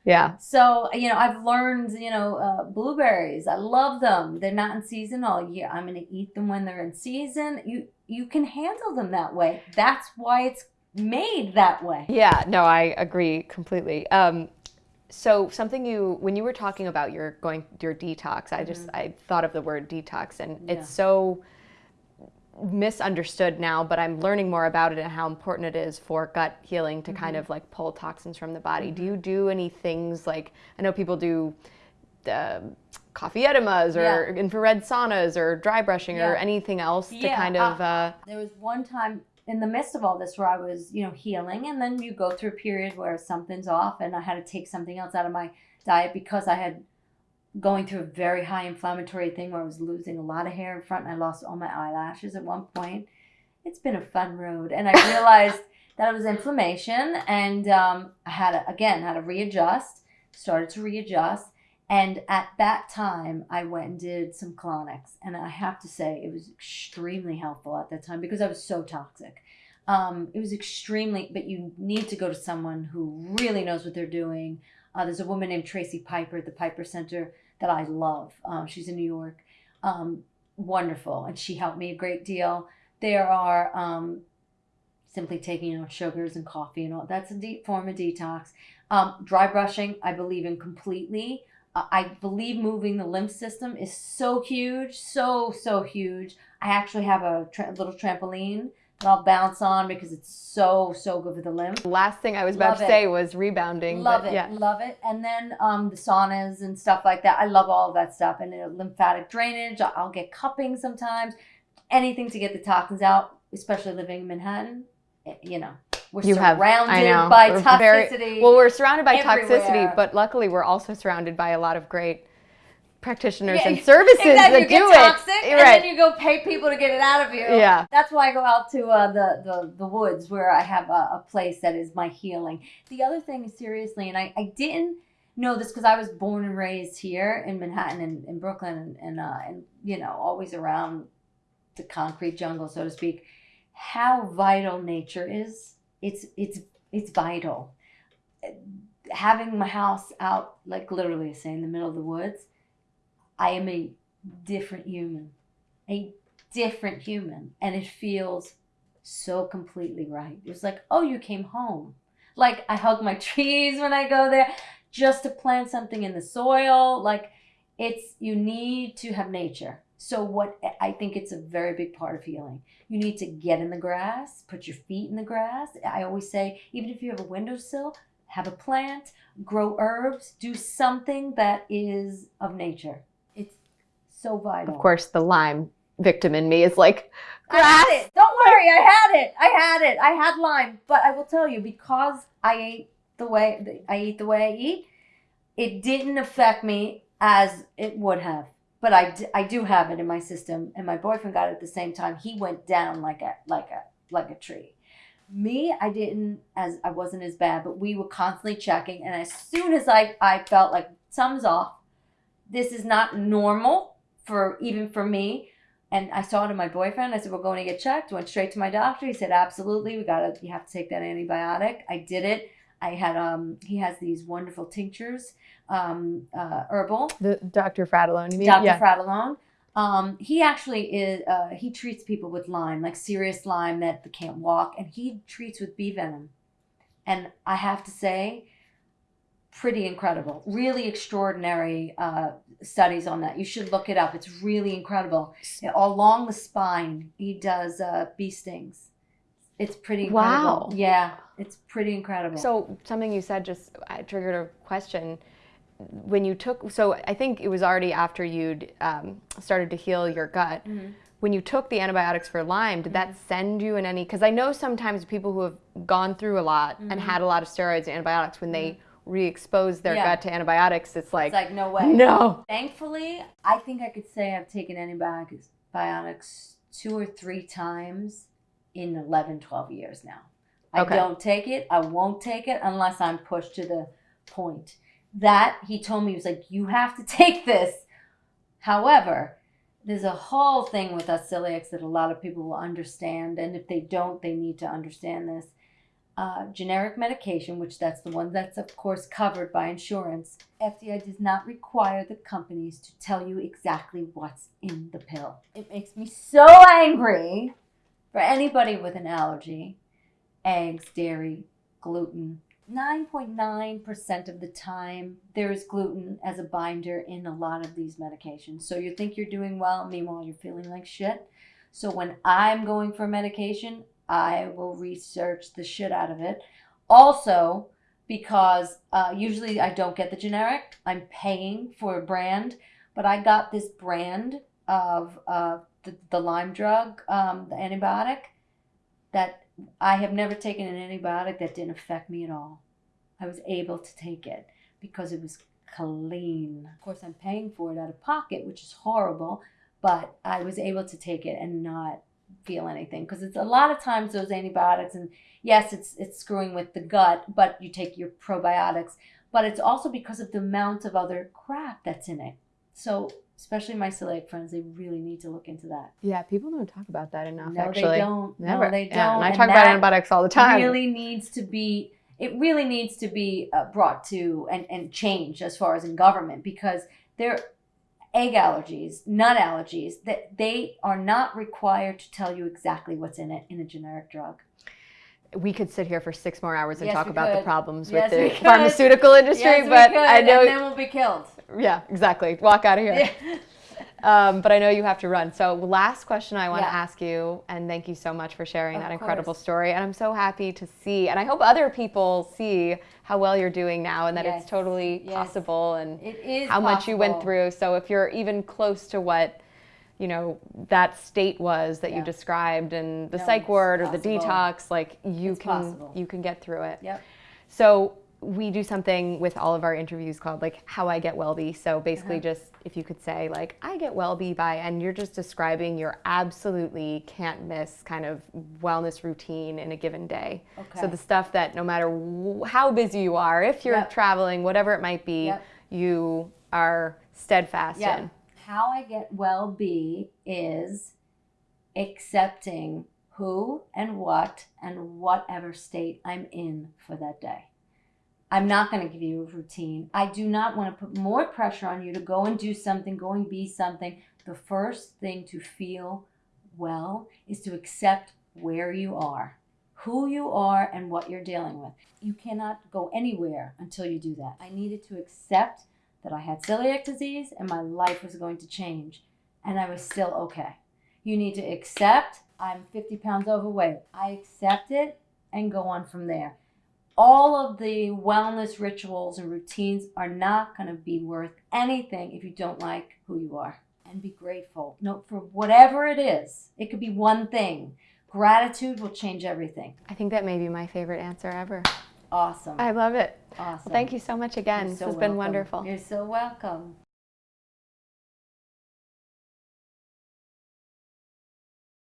Yeah. So you know, I've learned. You know, uh, blueberries. I love them. They're not in season all year. I'm going to eat them when they're in season. You you can handle them that way. That's why it's made that way. Yeah. No, I agree completely. Um, so something you when you were talking about your going your detox i just mm-hmm. i thought of the word detox and yeah. it's so misunderstood now but i'm learning more about it and how important it is for gut healing to mm-hmm. kind of like pull toxins from the body mm-hmm. do you mm-hmm. do any things like i know people do the coffee enemas or yeah. infrared saunas or dry brushing yeah. or anything else to kind of uh, uh, there was one time in the midst of all this where I was, you know, healing and then you go through a period where something's off and I had to take something else out of my diet because I had going through a very high inflammatory thing where I was losing a lot of hair in front and I lost all my eyelashes at one point. It's been a fun road and I realized that it was inflammation and um, I had to, again had to readjust, started to readjust and at that time, I went and did some colonics. And I have to say, it was extremely helpful at that time because I was so toxic. Um, it was extremely, but you need to go to someone who really knows what they're doing. Uh, there's a woman named Tracy Piper at the Piper Center that I love. Um, she's in New York. Um, wonderful. And she helped me a great deal. There are um, simply taking out sugars and coffee and all. That's a deep form of detox. Um, dry brushing, I believe in completely. I believe moving the lymph system is so huge, so, so huge. I actually have a tra- little trampoline that I'll bounce on because it's so, so good for the lymph. Last thing I was about love to it. say was rebounding. Love it, yeah. love it. And then um, the saunas and stuff like that. I love all of that stuff. And uh, lymphatic drainage, I'll get cupping sometimes. Anything to get the toxins out, especially living in Manhattan, eh, you know. We're you surrounded have, by we're toxicity. Very, well, we're surrounded by everywhere. toxicity, but luckily we're also surrounded by a lot of great practitioners yeah, and services exactly. that you do toxic, it. And right. then you go pay people to get it out of you. Yeah. That's why I go out to uh, the, the, the woods where I have a, a, place that is my healing. The other thing is seriously, and I, I didn't know this because I was born and raised here in Manhattan and in Brooklyn and, and, uh, and, you know, always around the concrete jungle, so to speak, how vital nature is it's it's it's vital. Having my house out, like literally say in the middle of the woods, I am a different human, a different human, and it feels so completely right. It's like, oh, you came home. Like I hug my trees when I go there, just to plant something in the soil. Like it's you need to have nature. So what I think it's a very big part of healing. You need to get in the grass, put your feet in the grass. I always say, even if you have a windowsill, have a plant, grow herbs, do something that is of nature. It's so vital. Of course, the Lyme victim in me is like, I had it. Don't worry, I had it. I had it. I had Lyme, but I will tell you because I ate the way I eat the way I eat, it didn't affect me as it would have. But I, I do have it in my system, and my boyfriend got it at the same time. He went down like a like a like a tree. Me, I didn't as I wasn't as bad, but we were constantly checking, and as soon as I I felt like something's off, this is not normal for even for me. And I saw it in my boyfriend. I said, "We're going to get checked." Went straight to my doctor. He said, "Absolutely, we gotta. You have to take that antibiotic." I did it. I had um. He has these wonderful tinctures, um, uh, herbal. the Dr. Fratellone, you mean? Dr. Yeah. Fratellone. Um, he actually is. Uh, he treats people with Lyme, like serious Lyme that they can't walk, and he treats with bee venom. And I have to say, pretty incredible. Really extraordinary uh, studies on that. You should look it up. It's really incredible. Along the spine, he does uh, bee stings. It's pretty incredible. Wow. Yeah, it's pretty incredible. So something you said just uh, triggered a question. When you took, so I think it was already after you'd um, started to heal your gut. Mhm. When you took the antibiotics for Lyme, did Mm-hmm. that send you in any? Because I know sometimes people who have gone through a lot and had a lot of steroids and antibiotics, when they re-expose their Mm-hmm. Yeah. gut to antibiotics, it's like, it's like no way. no. Thankfully, I think I could say I've taken antibiotics two or three times in 11, 12 years now. I Okay. don't take it. I won't take it unless I'm pushed to the point. That he told me, he was like, you have to take this. However, there's a whole thing with us celiacs that a lot of people will understand. And if they don't, they need to understand this. Uh, generic medication, which that's the one that's of course covered by insurance, FDA does not require the companies to tell you exactly what's in the pill. It makes me so angry for anybody with an allergy eggs, dairy, gluten. 9.9% of the time, there is gluten as a binder in a lot of these medications. So you think you're doing well, meanwhile, you're feeling like shit. So when I'm going for medication, I will research the shit out of it. Also, because uh, usually I don't get the generic, I'm paying for a brand, but I got this brand of uh, the, the Lyme drug, um, the antibiotic, that I have never taken an antibiotic that didn't affect me at all. I was able to take it because it was clean. Of course, I'm paying for it out of pocket, which is horrible, but I was able to take it and not feel anything because it's a lot of times those antibiotics and yes it's it's screwing with the gut but you take your probiotics but it's also because of the amount of other crap that's in it so especially my celiac friends they really need to look into that Yeah, people don't talk about that enough, no actually. they don't Never. no they don't Yeah, and I And talk about antibiotics all the time. really needs to be it really needs to be uh, brought to and, and changed as far as in government because they're egg allergies nut allergies that they are not required to tell you exactly what's in it in a generic drug we could sit here for six more hours and Yes, talk about the problems Yes, with the pharmaceutical industry, Yes, but could, I know, and then we'll be killed yeah, exactly. Walk out of here. Yeah. Um, but I know you have to run. So, last question I want Yeah. to ask you, and thank you so much for sharing Of that incredible course. story. And I'm so happy to see, and I hope other people see how well you're doing now, and that Yes. it's totally Yes. possible, and it is how much you went through. So, if you're even close to what you know that state was that you described, and the No, psych ward or the detox, like you It's can possible. you can get through it. Yep. So we do something with all of our interviews called like how I get Wellbe. So basically, Uh-huh. just if you could say like I get Wellbe by, and you're just describing your absolutely can't miss kind of wellness routine in a given day. Okay. So the stuff that no matter how busy you are, if you're Yep. traveling, whatever it might be, Yep. you are steadfast Yeah. in. How I get well be is accepting who and what and whatever state I'm in for that day. I'm not going to give you a routine. I do not want to put more pressure on you to go and do something, go and be something. The first thing to feel well is to accept where you are, who you are, and what you're dealing with. You cannot go anywhere until you do that. I needed to accept that I had celiac disease and my life was going to change, and I was still okay. You need to accept I'm 50 pounds overweight. I accept it and go on from there. All of the wellness rituals and routines are not going to be worth anything if you don't like who you are. And be grateful. No, for whatever it is. It could be one thing. Gratitude will change everything. I think that may be my favorite answer ever. Awesome. I love it. awesome. Well, thank you so much again. You're this so has been wonderful. You're so welcome.